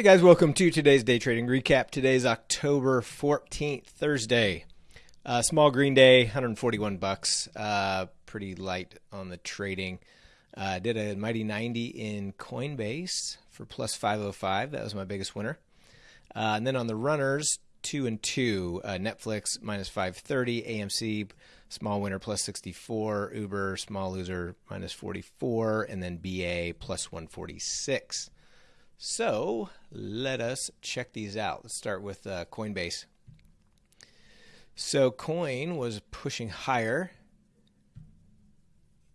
Hey guys, welcome to today's day trading recap. Today's October 14th, Thursday. Uh, small green day, 141 bucks. Uh, pretty light on the trading. Uh, did a mighty 90 in Coinbase for plus 505. That was my biggest winner. Uh, and then on the runners, two and two. Uh, Netflix minus 530, AMC small winner plus 64, Uber small loser minus 44, and then BA plus 146. So let us check these out. Let's start with uh, Coinbase. So Coin was pushing higher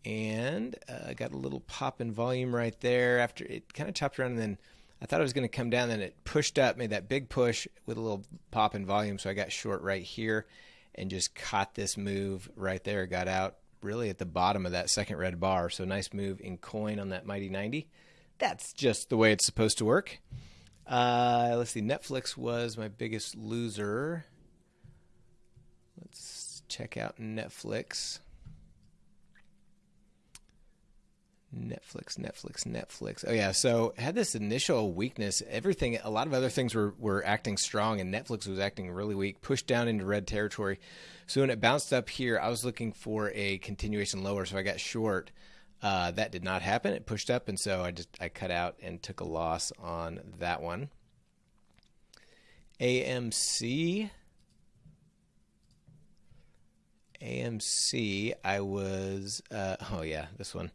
and uh, got a little pop in volume right there after it kind of chopped around and then I thought it was going to come down then it pushed up made that big push with a little pop in volume so I got short right here and just caught this move right there got out really at the bottom of that second red bar so nice move in coin on that mighty 90 that's just the way it's supposed to work. Uh, let's see. Netflix was my biggest loser. Let's check out Netflix. Netflix, Netflix, Netflix. Oh yeah, so had this initial weakness. Everything, a lot of other things were were acting strong, and Netflix was acting really weak. Pushed down into red territory. So when it bounced up here, I was looking for a continuation lower, so I got short. Uh, that did not happen. It pushed up, and so I just I cut out and took a loss on that one. AMC. AMC, I was, uh, oh yeah, this one.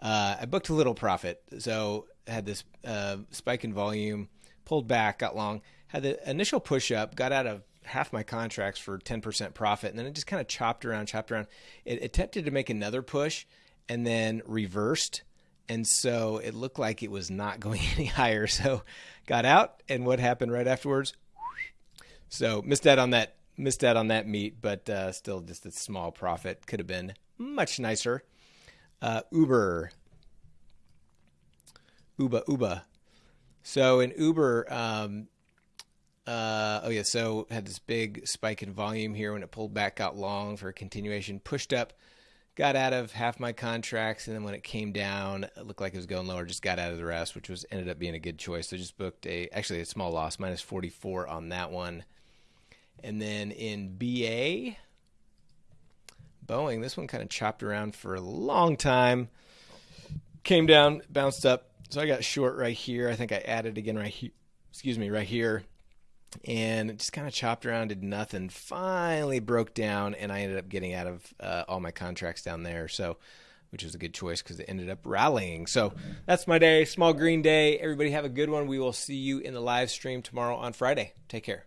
Uh, I booked a little profit. So had this uh, spike in volume, pulled back, got long, had the initial push up, got out of half my contracts for 10% profit, and then it just kind of chopped around, chopped around. It attempted to make another push, and then reversed. And so it looked like it was not going any higher. So got out, and what happened right afterwards? So missed out on that, missed out on that meat, but uh, still just a small profit. Could have been much nicer. Uh, Uber, Uber, Uber. So in Uber, um, uh, oh yeah, so had this big spike in volume here when it pulled back, got long for a continuation, pushed up got out of half my contracts, and then when it came down, it looked like it was going lower. Just got out of the rest, which was ended up being a good choice. So just booked a actually a small loss, minus forty four on that one. And then in BA, Boeing, this one kind of chopped around for a long time. Came down, bounced up. So I got short right here. I think I added again right here. Excuse me, right here and just kind of chopped around, did nothing. Finally broke down, and I ended up getting out of uh, all my contracts down there. So, which was a good choice because it ended up rallying. So that's my day. Small green day. Everybody have a good one. We will see you in the live stream tomorrow on Friday. Take care.